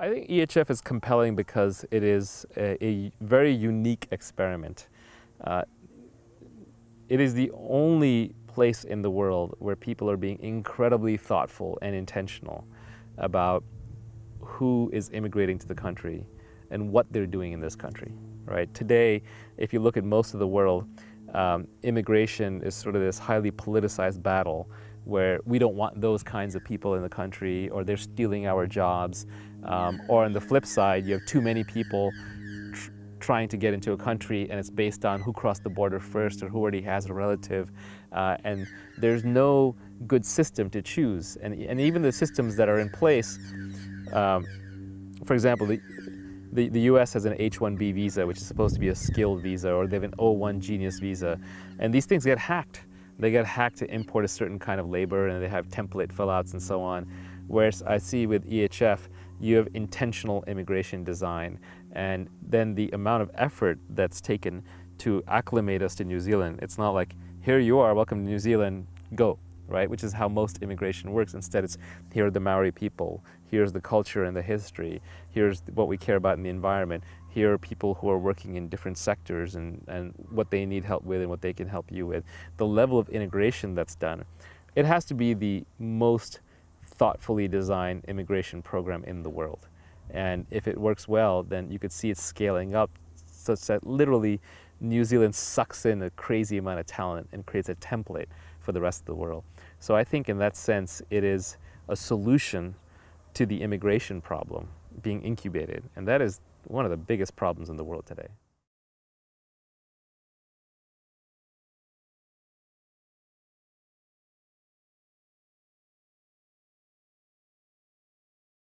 I think EHF is compelling because it is a, a very unique experiment. Uh, it is the only place in the world where people are being incredibly thoughtful and intentional about who is immigrating to the country and what they're doing in this country, right? Today, if you look at most of the world, um, immigration is sort of this highly politicized battle where we don't want those kinds of people in the country or they're stealing our jobs. Um, or on the flip side, you have too many people tr trying to get into a country and it's based on who crossed the border first or who already has a relative. Uh, and there's no good system to choose. And, and even the systems that are in place, um, for example, the, the, the US has an H-1B visa, which is supposed to be a skilled visa, or they have an O-1 Genius visa. And these things get hacked. They get hacked to import a certain kind of labor, and they have template fill-outs and so on. Whereas I see with EHF, you have intentional immigration design, and then the amount of effort that's taken to acclimate us to New Zealand. It's not like, here you are, welcome to New Zealand, go right? Which is how most immigration works. Instead, it's here are the Maori people, here's the culture and the history, here's what we care about in the environment, here are people who are working in different sectors and, and what they need help with and what they can help you with. The level of integration that's done, it has to be the most thoughtfully designed immigration program in the world. And if it works well, then you could see it scaling up such that literally New Zealand sucks in a crazy amount of talent and creates a template for the rest of the world. So I think in that sense, it is a solution to the immigration problem being incubated. And that is one of the biggest problems in the world today.